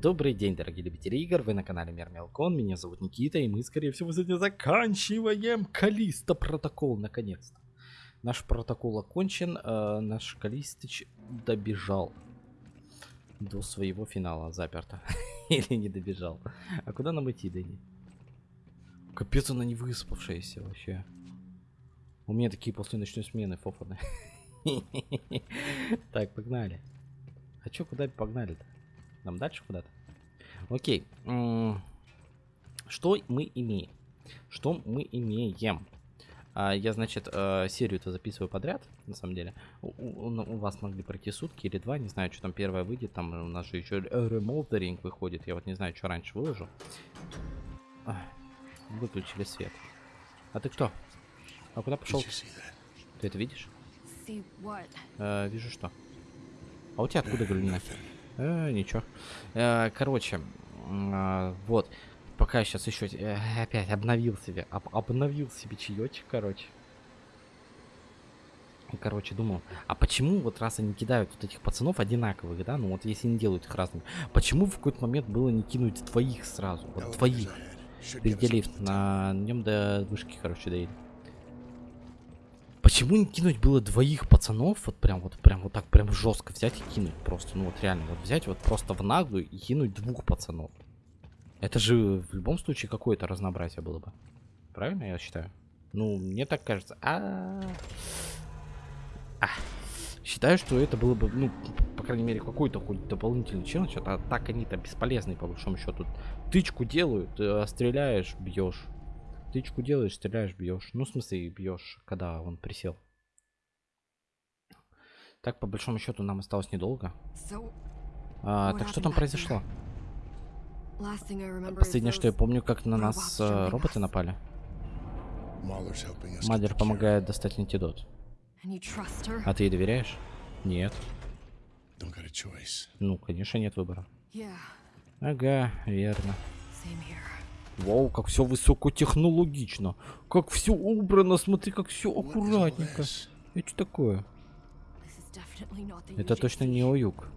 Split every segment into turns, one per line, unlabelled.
Добрый день, дорогие любители игр, вы на канале Мир Мелкон, меня зовут Никита, и мы, скорее всего, сегодня заканчиваем Калиста протокол, наконец-то. Наш протокол окончен, э, наш Калистыч добежал до своего финала, заперто. Или не добежал. А куда нам идти, Дэнни? Капец, она не выспавшаяся вообще. У меня такие после ночной смены фофаны. Так, погнали. А чё, куда погнали-то? Нам дальше куда-то? Окей. Что мы имеем? Что мы имеем? А, я, значит, э, серию-то записываю подряд, на самом деле. У, у, у вас могли пройти сутки или два, не знаю, что там первое выйдет. Там у нас же еще ремолдеринг выходит. Я вот не знаю, что раньше выложу. Выключили свет. А ты кто? А куда пошел? Ты это видишь? Э, вижу что. А у тебя откуда галюмина? Э, ничего. Э, короче, э, вот. Пока сейчас еще э, опять обновил себе. Об, обновил себе чаечек, короче. Короче, думал, а почему вот раз они кидают вот этих пацанов одинаковых, да, ну вот если не делают их разными, почему в какой-то момент было не кинуть двоих сразу, вот двоих, переделив на нем до вышки, короче, доели. Почему не кинуть было двоих пацанов, вот прям вот прям вот так прям жестко взять и кинуть просто, ну вот реально, вот взять вот просто в наглую и кинуть двух пацанов. Это же в любом случае какое-то разнообразие было бы. Правильно я считаю? Ну, мне так кажется. А, -а, -а. а. Считаю, что это было бы, ну, по крайней мере, какой-то хоть дополнительный челлендж. А так они-то бесполезные, по большому счету. Тычку делают, э, стреляешь, бьешь. Тычку делаешь, стреляешь, бьешь. Ну, в смысле, бьешь, когда он присел. Так, по большому счету, нам осталось недолго. А, так что там произошло? Последнее, что я помню, как на нас э, роботы напали. Мадер помогает достать антидот. А ты ей доверяешь? Нет. Ну, конечно, нет выбора. Ага, верно. Вау, как все высокотехнологично. Как все убрано, смотри, как все аккуратненько. Это что такое? Это точно не Оюк.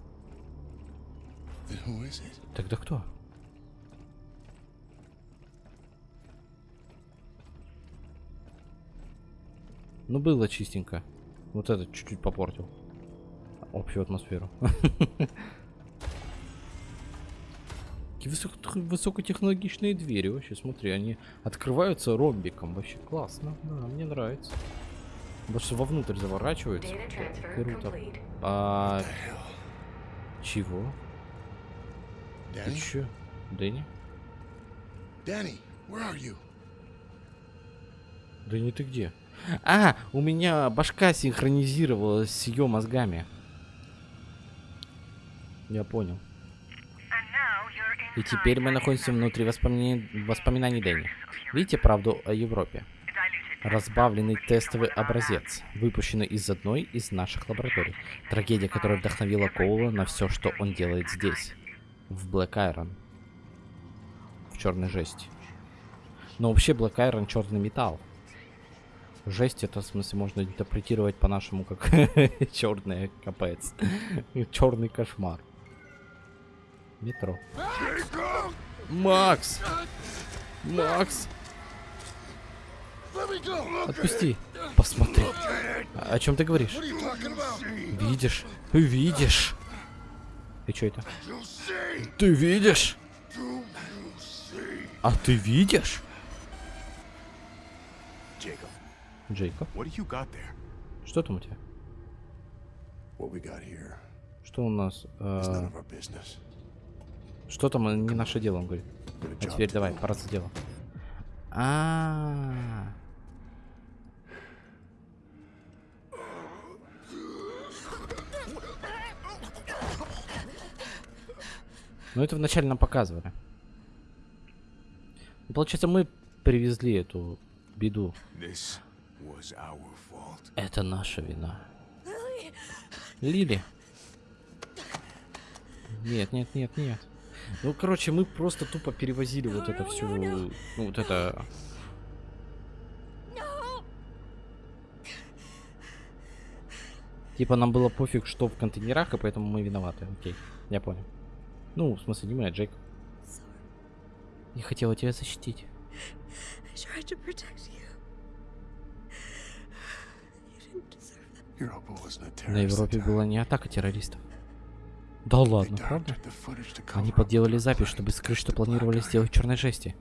Тогда кто? Ну, было чистенько. Вот этот чуть-чуть попортил. Общую атмосферу. Такие высоко высокотехнологичные двери вообще, смотри, они открываются ромбиком. Вообще классно, да, мне нравится. Больше вовнутрь заворачиваются. Круто. А... Чего? Ты чё? Дэнни? Дэнни, Дэнни, ты где? А, у меня башка синхронизировалась с ее мозгами. Я понял. И теперь мы находимся внутри воспоминаний, воспоминаний Дэнни. Видите правду о Европе? Разбавленный тестовый образец, выпущенный из одной из наших лабораторий. Трагедия, которая вдохновила Коула на все, что он делает здесь. В Black Iron. В черной жести. Но вообще Black Iron черный металл. Жесть это в смысле можно интерпретировать по-нашему как черный капец. Черный кошмар. Метро. Макс! Макс! Отпусти. Посмотри. О чем ты говоришь? Видишь? Видишь? И что это? Ты видишь? А ты видишь? Джейкоб. Что там у тебя? Что у нас? Э... Что там не наше дело, он говорит. А теперь давай, пора за дело. А, -а, а Ну это вначале нам показывали. Ну, получается, мы привезли эту беду. Это наша вина. Лили. Нет, нет, нет, нет. Ну, короче, мы просто тупо перевозили вот это все, ну, вот это... Типа нам было пофиг, что в контейнерах, и поэтому мы виноваты. Окей, я понял. Ну, в смысле, не мы, а Джейк. Я хотела тебя защитить. На Европе была не атака террористов. Да ладно, правда? Они подделали запись, чтобы скрыть, что планировали сделать черной жести.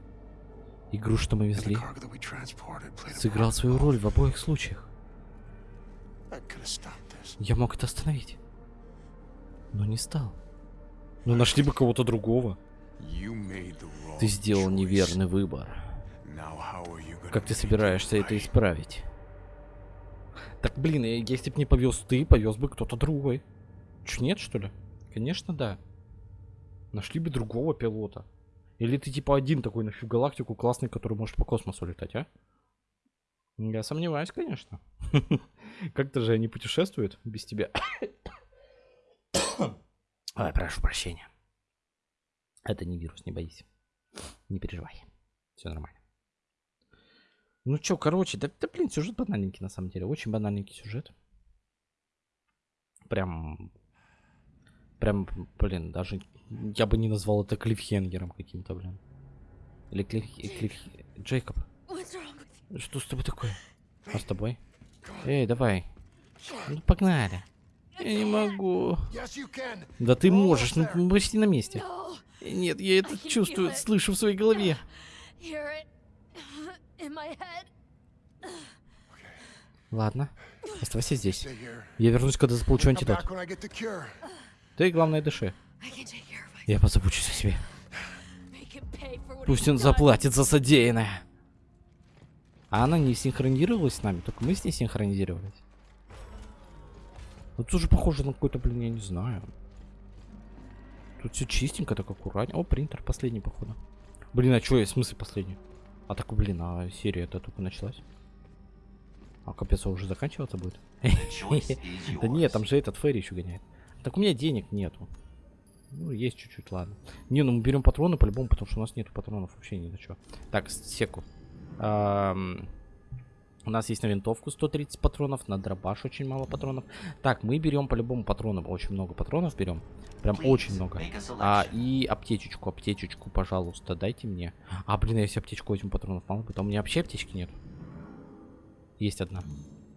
Игру, что мы везли, сыграл свою роль в обоих случаях. Я мог это остановить. Но не стал. Но нашли бы кого-то другого. Ты сделал неверный выбор. Как ты собираешься это исправить? Так, блин, э, если бы не повез ты, повез бы кто-то другой. Ч, нет, что ли? Конечно, да. Нашли бы другого пилота. Или ты типа один такой на всю галактику классный, который может по космосу летать, а? Я сомневаюсь, конечно. Как-то же они путешествуют без тебя. Ой, прошу прощения. Это не вирус, не боись. Не переживай. Все нормально. Ну чё, короче, да, да блин, сюжет банальненький на самом деле. Очень банальненький сюжет. Прям... Прям, блин, даже... Я бы не назвал это клифхенгером каким-то, блин. Или клиф... клиф... Джейкоб, что с тобой такое? А с тобой? Эй, давай. Ну, погнали. Я не могу. Да ты можешь, ну почти на месте. Нет, я это чувствую, слышу в своей голове. Ладно, оставайся здесь. Я вернусь, когда заполучу антидот.
Ты,
главное, дыши. Я позабочусь о себе. Пусть он заплатит за содеянное. А она не синхронизировалась с нами, только мы с ней синхронизировались. Ну, тоже похоже на какой-то, блин, я не знаю. Тут все чистенько, так аккуратнее. О, принтер последний, походу. Блин, а что, в смысле последний? А так, блин, а серия это только началась. А капец, а уже заканчиваться будет? Да нет, там же этот Ферри еще гоняет. Так у меня денег нету. Ну, есть чуть-чуть, ладно. Не, ну мы берем патроны по-любому, потому что у нас нету патронов вообще ни на что. Так, секу. Ам, У нас есть на винтовку 130 патронов, на дробаш очень мало патронов. Так, мы берем по-любому патронам, очень много патронов берем. Прям очень много. А, и аптечечку, аптечечку, пожалуйста, дайте мне. А, блин, а если аптечку возьму патронов мало, а у меня вообще аптечки нет. Есть одна.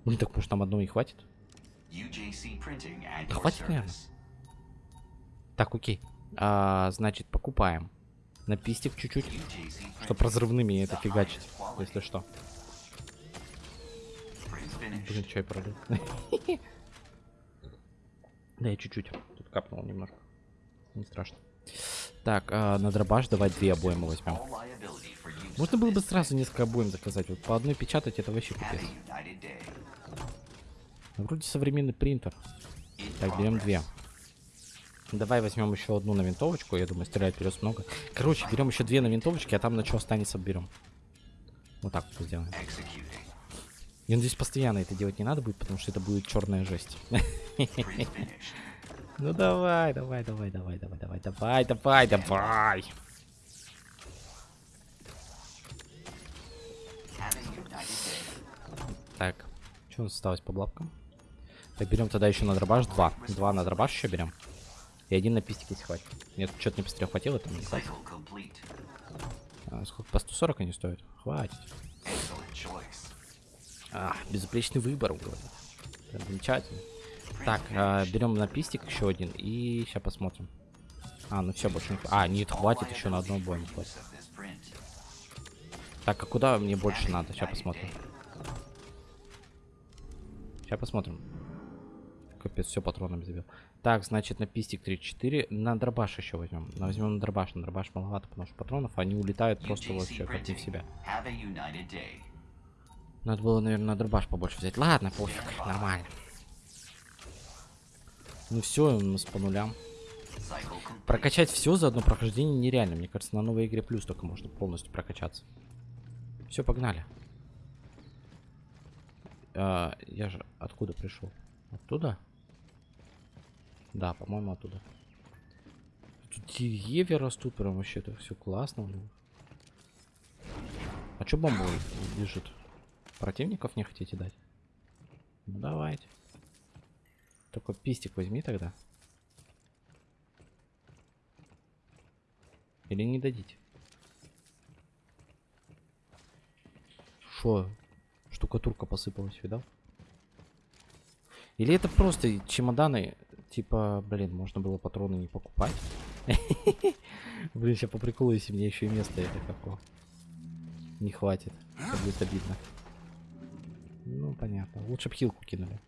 Блин, так может нам одной и хватит?
Да
хватит, наверно. Так, окей. А, значит, покупаем. На пистик чуть-чуть, чтобы разрывными это фигачить, если что. Блин, чай пролил. Да, я чуть-чуть. Тут капнул немножко. Не страшно. Так, а, на дробаш давай две обоймы возьмем. Можно было бы сразу несколько обоим заказать. Вот по одной печатать это вообще капец. Ну, Вроде современный принтер. Так, берем две. Давай возьмем еще одну на винтовочку. Я думаю, стрелять придется много. Короче, берем еще две на винтовочке, а там на что останется, берем. Вот так вот сделаем. Я надеюсь, постоянно это делать не надо будет, потому что это будет черная жесть. Ну давай, давай, давай, давай, давай, давай, давай, давай, давай. Так, что у нас осталось по блапкам? Так, берем тогда еще на дробаш два. Два на дробаш еще берем. И один на пистик, если хватит. Нет, что-то не пострел хватило, там не. А, сколько? По 140 они стоят? Хватит. А, безупречный выбор. Прям замечательно. Так, а, берем на пистик еще один и сейчас посмотрим. А, ну все, больше не. А, нет, хватит еще на одну бой. Хватит. Так, а куда мне больше надо? Сейчас посмотрим. Сейчас посмотрим. Капец, все патронами забил. Так, значит, на пистик 34. На дробаш еще возьмем. Но возьмем на дробаш. На дробаш маловато, потому что патронов они улетают просто вообще как не в себя. Надо было, наверное, на дробаш побольше взять. Ладно, пофиг, нормально. Ну все, у нас по нулям. Прокачать все за одно прохождение нереально. Мне кажется, на новой игре плюс только можно полностью прокачаться. Все, погнали. А, я же откуда пришел? Оттуда? Да, по-моему, оттуда. Тут деревья растут, прям вообще это все классно. блин. А чё бомба лежит? Противников не хотите дать? Ну давайте. Только пистик возьми тогда. Или не дадите? Шо? Штукатурка посыпалась, видал? Или это просто чемоданы, типа, блин, можно было патроны не покупать? Блин, сейчас по приколу, если мне еще и место это какого. Не хватит. Это будет обидно. Ну, понятно. Лучше б хилку кинули.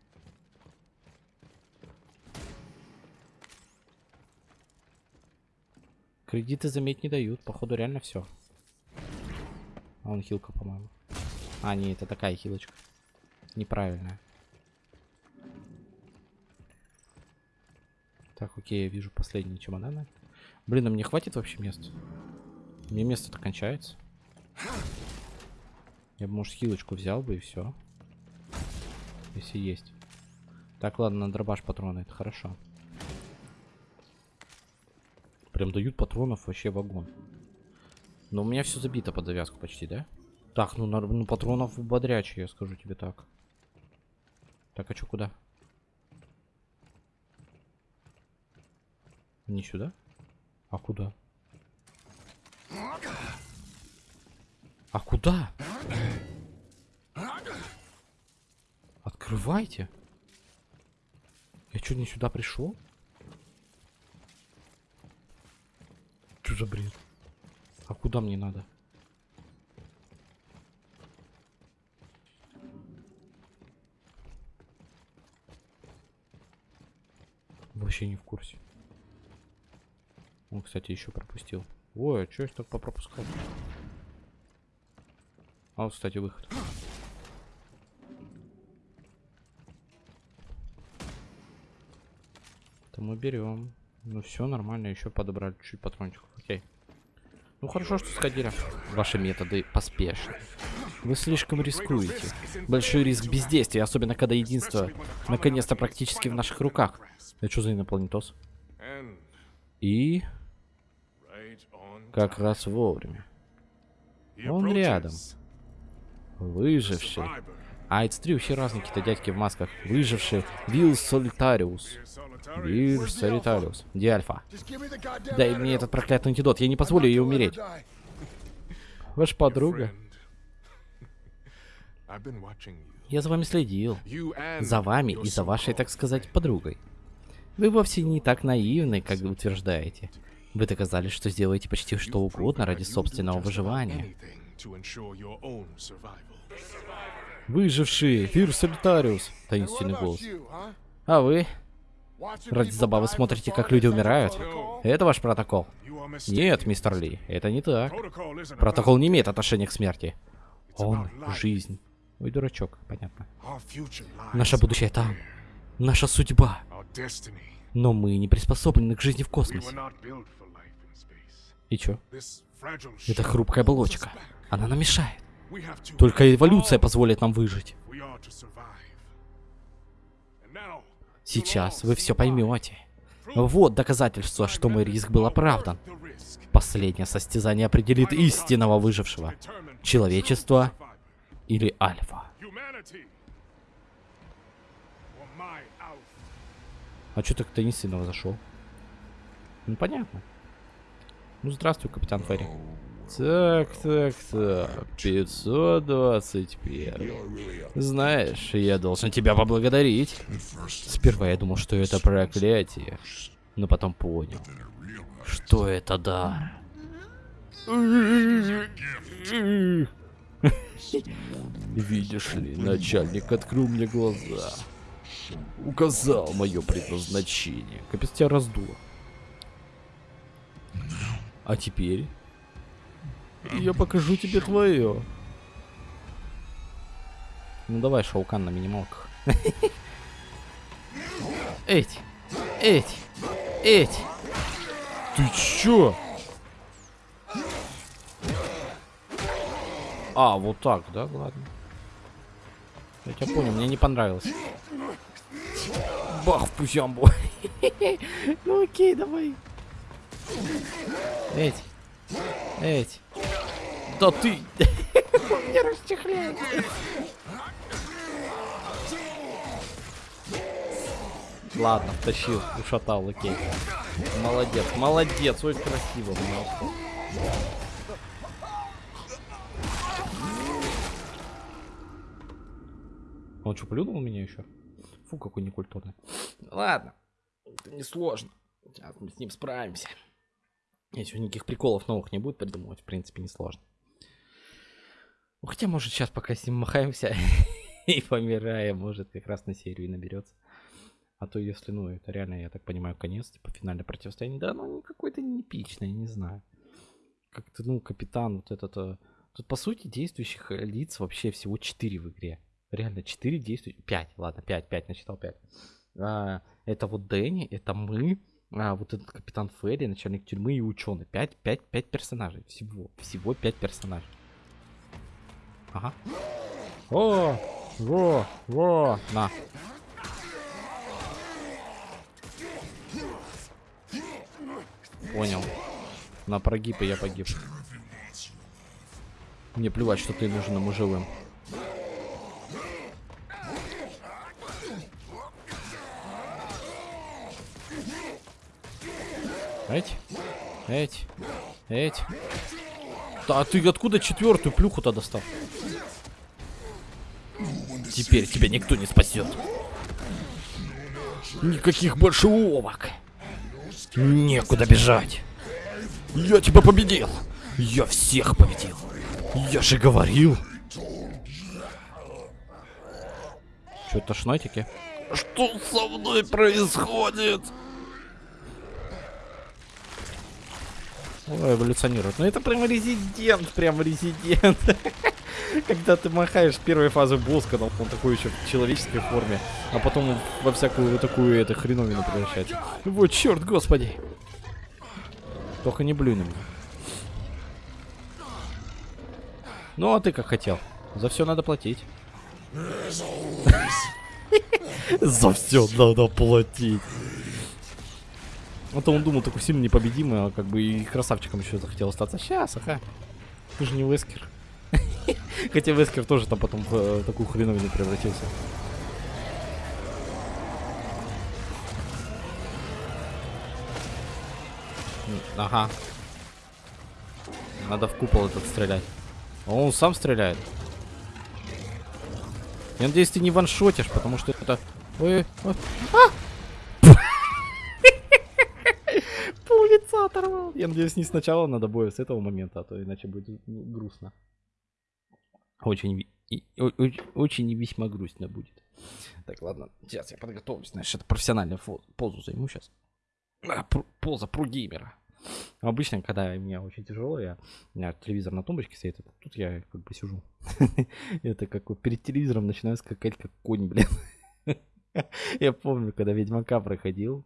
Кредиты, заметь, не дают. Походу, реально все. А он хилка, по-моему. А, не, это такая хилочка. Неправильная. Так, окей, я вижу последние чемоданы. Блин, а мне хватит вообще места? Мне место-то кончается. Я бы, может, хилочку взял бы и все. Если есть. Так, ладно, на дробаш патроны, это хорошо. Прям дают патронов вообще вагон. Но у меня все забито под завязку почти, да? Так, ну, на, ну патронов бодрячие, я скажу тебе так. Так, а что, куда? Не сюда? А куда? А куда? Открывайте. Я что, не сюда пришел? Что за бред? А куда мне надо? Вообще не в курсе. Он, кстати, еще пропустил. Ой, а что я так попропускал? А вот, кстати, выход. Это мы берем. Ну все нормально, еще подобрали чуть патрончиков. Окей. Ну хорошо, что сходили. Ваши методы поспешны. Вы слишком рискуете. Большой риск бездействия, особенно когда единство наконец-то практически в наших руках. Это что за инопланетос? И как раз вовремя. Он рядом. Выживший. А, это три вообще разные какие-то дядьки в масках. Выживший. Вилл Солитариус. Вилл Солитариус. Где Альфа? Дай мне этот проклятый антидот. Я не позволю ей умереть. Ваша подруга. Я за вами следил. За вами и за вашей, так сказать, подругой. Вы вовсе не так наивны, как вы утверждаете. Вы доказали, что сделаете почти что угодно ради собственного выживания. Выживший, Фир Солитариус, таинственный голос. А вы? Ради забавы смотрите, как люди умирают? Это ваш протокол? Нет, мистер Ли, это не так. Протокол не имеет отношения к смерти. Он — жизнь. Ой, дурачок, понятно. Наше будущее там. Наша судьба. Но мы не приспособлены к жизни в космосе. И чё? Это хрупкая оболочка. Она нам мешает. Только эволюция позволит нам выжить. Сейчас вы все поймете. Вот доказательство, что мой риск был оправдан. Последнее состязание определит истинного выжившего. Человечество или Альфа. А что так таинственно зашел? Ну понятно. Ну здравствуй, капитан Ферри. Так, так, так. 521. Знаешь, я должен тебя поблагодарить. Сперва я думал, что это проклятие. Но потом понял, что это дар. Видишь ли, начальник открыл мне глаза. Указал мое предназначение. Капец тебя раздуло. А теперь я покажу тебе твое. Ну давай, Шаукан на минималках. Эти, эти, эти. Ты чё? А, вот так, да? Ладно. Я тебя понял, мне не понравилось. Бах в пузямбу. ну окей, давай. Эти. Эти. Да ты... Мне расчехляет. Ладно, втащил, ушатал, окей. Молодец, молодец, ой, красиво. Молодец. Он что, плюнул меня еще? Фу, какой некультурный. Ладно, это не сложно. Сейчас мы с ним справимся. Если никаких приколов новых не будет придумывать, в принципе, не сложно. Ну, хотя, может, сейчас пока с ним махаемся и помираем, может, как раз на серию и наберется. А то если, ну, это реально, я так понимаю, конец, типа, финальное противостояние. Да, ну, какой-то не не знаю. Как-то, ну, капитан вот этот... э, Тут, по сути, действующих лиц вообще всего 4 в игре. Реально, 4 действующих... 5, ладно, 5, 5, насчитал 5. А, это вот Дэнни, это мы, а, вот этот капитан Ферри, начальник тюрьмы и ученый. 5, 5, 5 персонажей. Всего, всего 5 персонажей. Ага. О, во, во, на. Понял. На прогиб и я погиб. Мне плевать, что ты нужен ему живым. Эть, эть, эть. Да, а ты откуда четвертую плюху-то достал? Теперь тебя никто не спасет. Никаких больше уловок. Некуда бежать. Я тебя победил. Я всех победил. Я же говорил. Что, тошнотики? Что со мной происходит? Эволюционирует. Ну это прям резидент, прям резидент. Когда ты махаешь первой фазы босс, когда он такой еще в человеческой форме, а потом во всякую вот такую это хреновину превращается. Вот черт, господи. Только не меня. Ну, а ты как хотел. За все надо платить. За все надо платить. А то он думал такой сильно непобедимый, а как бы и красавчиком еще захотел остаться. Сейчас, ага. Ты же не Вескер. Хотя Вескер тоже там потом в э, такую хреновину превратился. Ага. Надо в купол этот стрелять. А он сам стреляет. Я надеюсь, ты не ваншотишь, потому что это... Ой, ой. А! Лица оторвал. Я надеюсь, не сначала надо боя, с этого момента, а то иначе будет грустно. Очень, очень и весьма грустно будет. Так, ладно, сейчас я подготовлюсь. Значит, это профессиональную позу займу сейчас. поза про геймера. Обычно, когда мне очень тяжело, я, у меня телевизор на тумбочке стоит, а тут я как бы сижу. Это как перед телевизором начинаю скакать как конь, блин. Я помню, когда Ведьмака проходил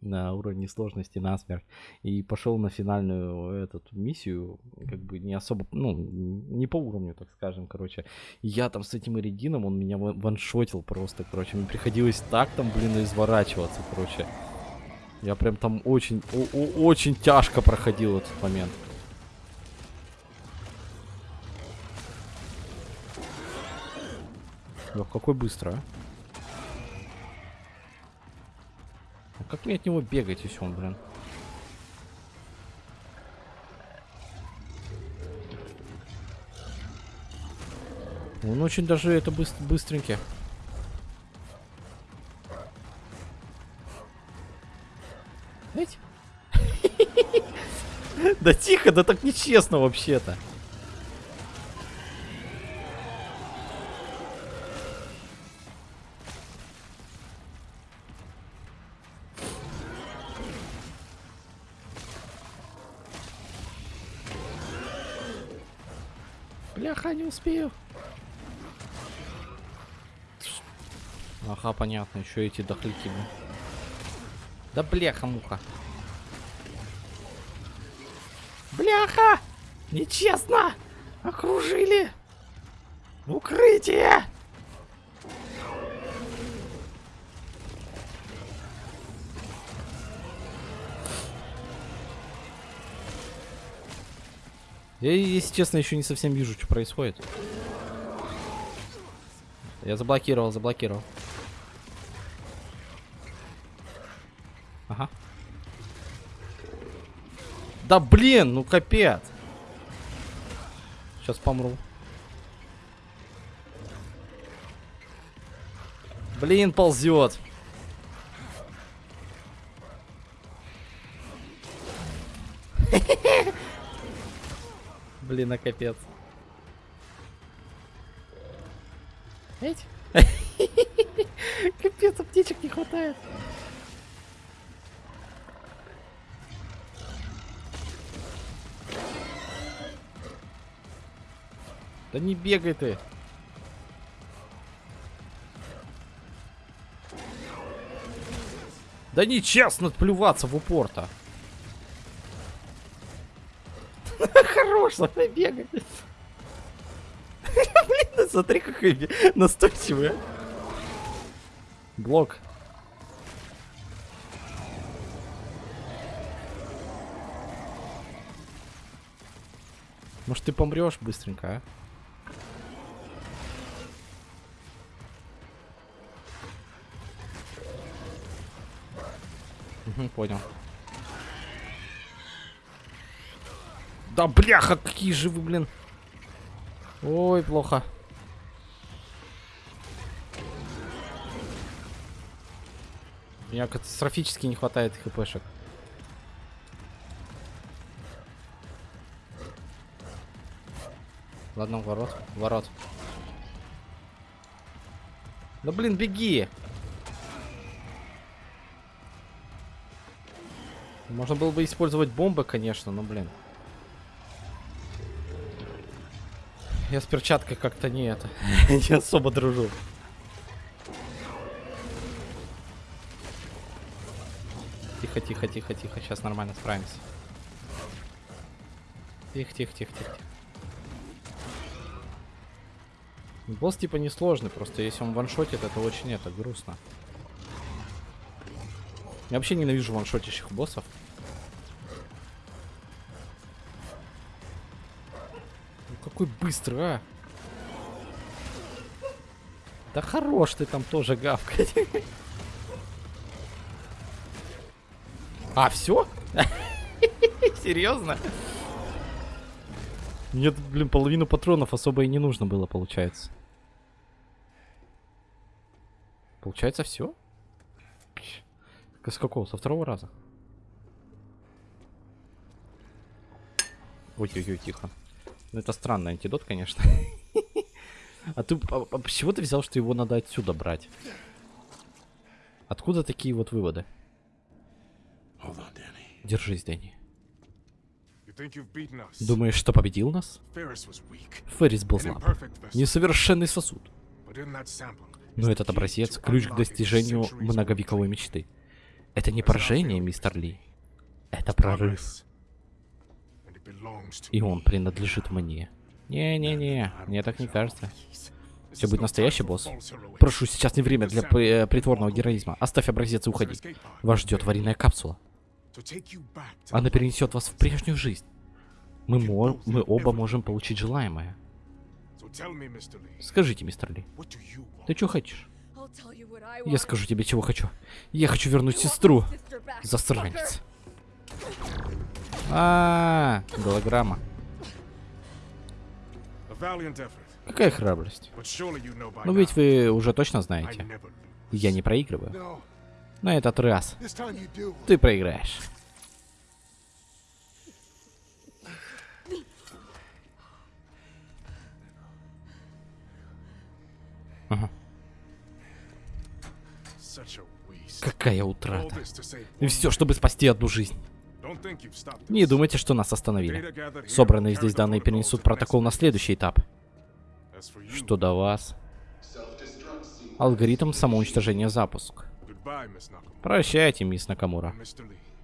на уровне сложности насмерть и пошел на финальную эту миссию, как бы не особо, ну, не по уровню, так скажем, короче. Я там с этим Иридином, он меня ван- ваншотил просто, короче. Мне приходилось так там, блин, изворачиваться, короче. Я прям там очень, очень тяжко проходил этот момент. Ох, какой быстро, а. А как мне от него бегать, если он, блин? Он очень даже это быс- быстренький. Да тихо, да так нечестно вообще-то. Успею. Ага, понятно, еще эти дохляки. блин. Да бляха-муха. Бляха! Нечестно! Окружили! Укрытие! Я, если честно, еще не совсем вижу, что происходит. Я заблокировал, заблокировал. Ага. Да блин, ну капец. Сейчас помру. Блин, ползет. Блин, а капец. Эть? Капец, аптечек не хватает. Да не бегай ты. Да нечестно плюваться в упор-то. Хорош, давай бегай. Блин, смотри, какой настойчивый. а. Блок. Может, ты помрешь быстренько, а? Понял. Да бляха, какие же вы, блин. Ой, плохо. Меня катастрофически не хватает хпшек. Ладно, ворот, ворот. Да блин, беги! Можно было бы использовать бомбы, конечно, но блин. Я с перчаткой как-то не это. не особо дружу. Тихо, тихо, тихо, тихо. Сейчас нормально справимся. Тихо, тихо, тихо, тихо. Босс типа несложный, просто если он ваншотит, это очень это грустно. Я вообще ненавижу ваншотящих боссов. Какой быстрый, а! Да хорош ты там тоже гавкать. А, все? Серьезно? Мне, блин, половину патронов особо и не нужно было, получается. Получается, все? С какого? Со второго раза? Ой-ой-ой, тихо. Ну, это странный антидот, конечно. А ты... А, а чего ты взял, что его надо отсюда брать? Откуда такие вот выводы? Держись, Дэнни. Думаешь, что победил нас? Феррис был слаб. Несовершенный сосуд. Но этот образец — ключ к достижению многовековой мечты. Это не поражение, мистер Ли. Это прорыв. И он принадлежит мне. Не-не-не, мне так не кажется. Все будет настоящий босс. Прошу, сейчас не время для э, притворного героизма. Оставь образец и уходи. Вас ждет аварийная капсула. Она перенесет вас в прежнюю жизнь. Мы, мо- мы оба можем получить желаемое. Скажите, мистер Ли, ты что хочешь? Я скажу тебе, чего хочу. Я хочу вернуть сестру.
Sister fucker.
Засранец. А, голограмма. Какая храбрость. Ну ведь вы уже точно знаете. Я не проигрываю. На этот раз ты проиграешь. Ага. Какая утрата. И все, чтобы спасти одну жизнь. Не думайте, что нас остановили. Собранные здесь данные перенесут протокол на следующий этап. Что до вас? Алгоритм самоуничтожения запуск. Прощайте, мисс Накамура.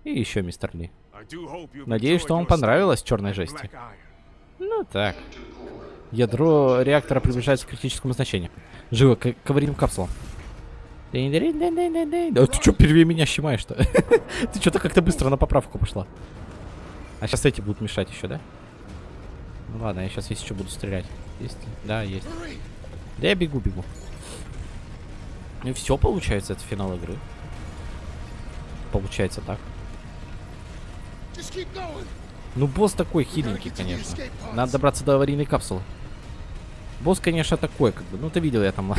И еще мистер Ли. Надеюсь, что вам понравилось черной жести. Ну так. Ядро реактора приближается к критическому значению. Живо, к, к аварийным капсулам. Дынь-дынь-дынь-дынь-дынь. Да ты что, первее меня щемаешь-то? ты что-то как-то быстро на поправку пошла. А сейчас эти будут мешать еще, да? Ну ладно, я сейчас есть еще буду стрелять. Есть? Да, есть. Да я бегу, бегу. Ну и все получается, это финал игры. Получается так. Ну, босс такой хиленький, конечно. Надо добраться до аварийной капсулы. Босс, конечно, такой, как бы. Ну, ты видел, я там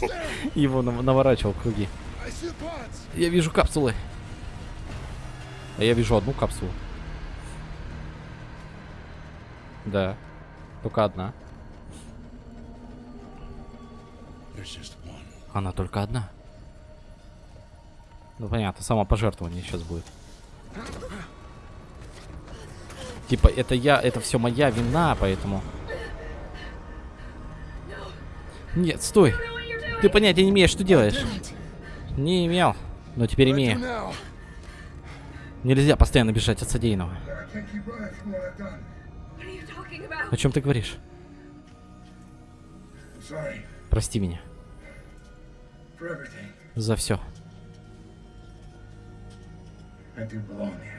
его нав- наворачивал круги. Я вижу капсулы. А я вижу одну капсулу. Да. Только одна. Она только одна. Ну понятно, самопожертвование сейчас будет. Типа, это я, это все моя вина, поэтому... Нет, стой. Ты понятия не имеешь, что делаешь. Не имел, но теперь имею. Нельзя постоянно бежать от содеянного. О чем ты говоришь? Прости меня за все.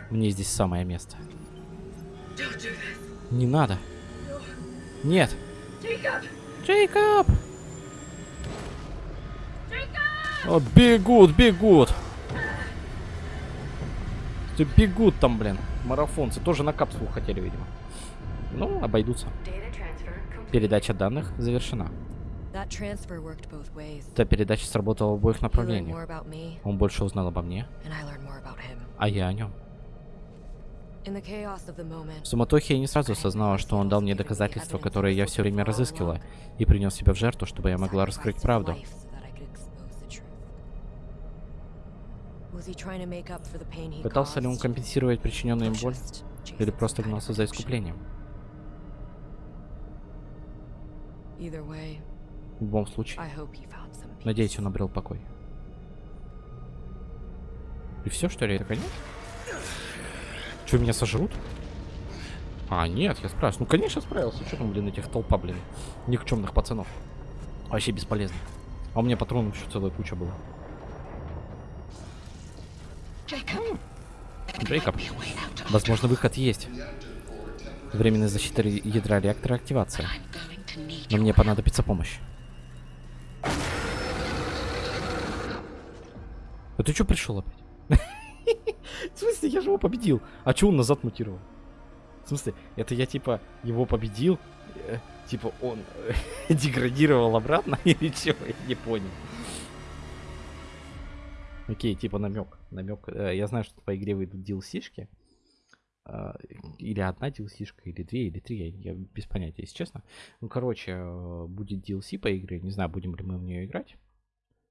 Мне здесь самое место. Не надо. Нет. Джейкоб! О, бегут, бегут. Бегут там, блин. Марафонцы. Тоже на капсулу хотели, видимо. Ну, обойдутся. Передача данных завершена. Эта передача сработала в обоих направлениях. Он больше узнал обо мне, а я о нем. В суматохе я не сразу осознала, что он дал мне доказательства, которые я все время разыскивала, и принес себя в жертву, чтобы я могла раскрыть правду. Пытался ли он компенсировать причиненную им боль, или просто гнался за искуплением? В любом случае, надеюсь, он обрел покой. И все, что ли, это конец? Что, меня сожрут? А, нет, я справился. Ну, конечно, справился. Что там, блин, этих толпа, блин, никчемных пацанов. Вообще бесполезно. А у меня патронов еще целая куча была. Джейкоб. Возможно, выход есть. Временная защита ядра реактора активация. Но мне понадобится помощь. А ты что пришел опять? В смысле, я же его победил. А че он назад мутировал? В смысле, это я типа его победил, э, типа он деградировал обратно или чего? Я не понял. Окей, типа намек, намек. Я знаю, что по игре выйдут DLC-шки. а, Или одна DLC-шка, или две, или три. Я, я без понятия, если честно. Ну, короче, э, будет DLC по игре. Не знаю, будем ли мы в нее играть.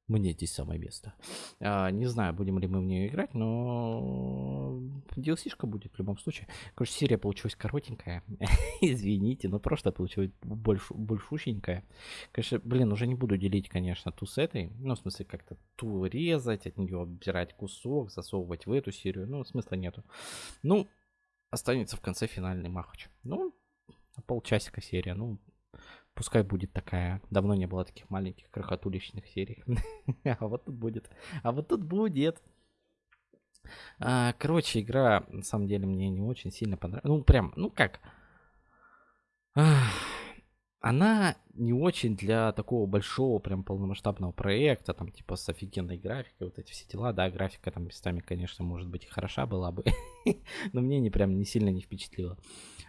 Мне здесь самое место. А, не знаю, будем ли мы в нее играть, но DLC-шка будет в любом случае. Короче, серия получилась коротенькая. Извините, но просто получилась больш, большущенькая. Конечно, блин, уже не буду делить, конечно, ту с этой. Ну, в смысле, как-то ту резать, от нее отбирать кусок, засовывать в эту серию. Ну, смысла нету. Ну, останется в конце финальный махач. Ну, полчасика серия. Ну, пускай будет такая. Давно не было таких маленьких крохотуличных серий. А вот тут будет. А вот тут будет. А, короче, игра на самом деле мне не очень сильно понравилась. Ну, прям, ну как. Она не очень для такого большого, прям полномасштабного проекта, там, типа, с офигенной графикой, вот эти все дела, да, графика там местами, конечно, может быть хороша была бы, но мне не прям не сильно не впечатлила.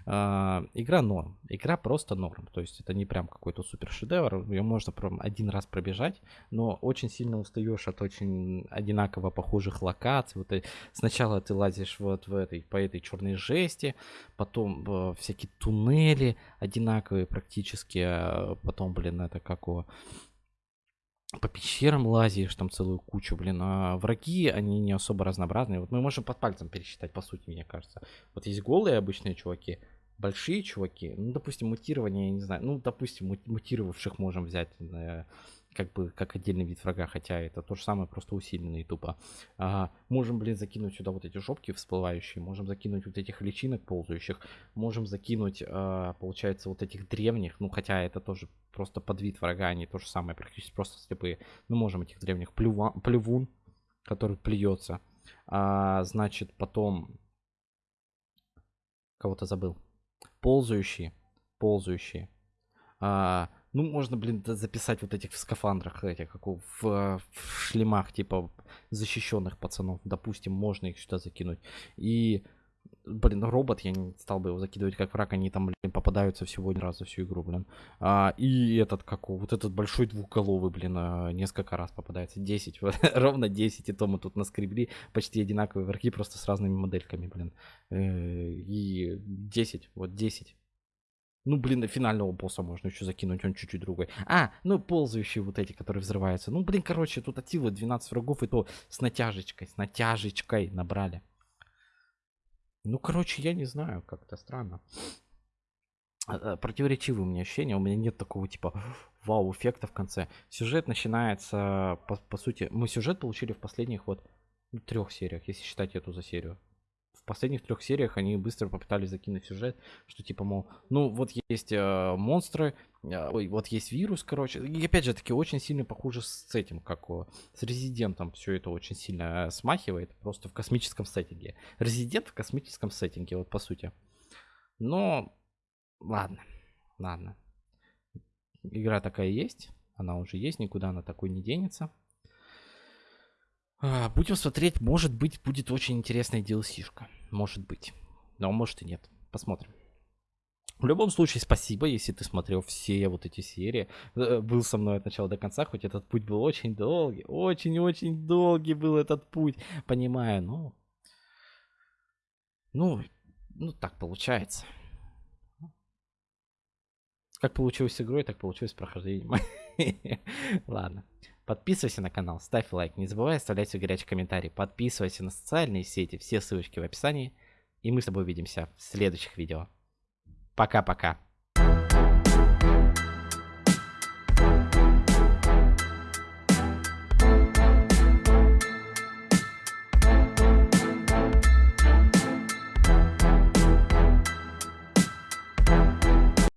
А, игра норм, игра просто норм, то есть это не прям какой-то супер шедевр, ее можно прям один раз пробежать, но очень сильно устаешь от очень одинаково похожих локаций. Вот и сначала ты лазишь вот в этой, по этой черной жести, потом э, всякие туннели одинаковые практически, а потом, блин, это как у по пещерам лазишь, там целую кучу, блин, а враги, они не особо разнообразные. Вот мы можем под пальцем пересчитать, по сути, мне кажется. Вот есть голые обычные чуваки, большие чуваки, ну, допустим, мутирование, я не знаю, ну, допустим, мут- мутировавших можем взять, э, как бы, как отдельный вид врага, хотя это то же самое, просто усиленный тупо. А, можем, блин, закинуть сюда вот эти жопки всплывающие, можем закинуть вот этих личинок ползающих, можем закинуть, а, получается, вот этих древних, ну, хотя это тоже просто подвид врага, они то же самое, практически просто слепые. Ну, можем этих древних плюва, плювун, который плюется. А, значит, потом... Кого-то забыл. Ползающие. Ползающие. А, ну, можно, блин, записать вот этих в скафандрах, этих, как в, э, в шлемах, типа, защищенных пацанов. Допустим, можно их сюда закинуть. И блин, робот, я не стал бы его закидывать как враг, они там, блин, попадаются всего один раз за всю игру, блин. А, и этот, как вот этот большой двухголовый, блин, а, несколько раз попадается. 10, вот, ровно 10, и то мы тут наскребли почти одинаковые враги, просто с разными модельками, блин. Э, И 10, вот 10. Ну, блин, на финального босса можно еще закинуть, он чуть-чуть другой. А, ну, ползающие вот эти, которые взрываются. Ну, блин, короче, тут от силы 12 врагов, и то с натяжечкой, с натяжечкой набрали. Ну, короче, я не знаю, как-то странно. А, а, Противоречивые у меня ощущения, у меня нет такого типа вау-эффекта в конце. Сюжет начинается, по, по сути, мы сюжет получили в последних вот ну, трех сериях, если считать эту за серию. Последних трех сериях они быстро попытались закинуть сюжет, что типа, мол, ну вот есть э, монстры, э, ой, вот есть вирус, короче. И опять же таки очень сильно похоже с этим, как о, с Резидентом все это очень сильно э, смахивает, просто в космическом сеттинге. Резидент в космическом сеттинге, вот по сути. Но, ладно, ладно. Игра такая есть, она уже есть, никуда она такой не денется. А, Будем смотреть, может быть, будет очень интересная DLC-шка. Может быть. Но может и нет. Посмотрим. В любом случае, спасибо, если ты смотрел все вот эти серии. э, Был со мной от начала до конца, хоть этот путь был очень долгий. Очень-очень долгий был этот путь. Понимаю, ну... Ну, ну так получается. Как получилось с игрой, так получилось с прохождением. Ладно. Подписывайся на канал, ставь лайк, не забывай оставлять свой горячий комментарий. Подписывайся на социальные сети, все ссылочки в описании. И мы с тобой увидимся в следующих видео. Пока-пока.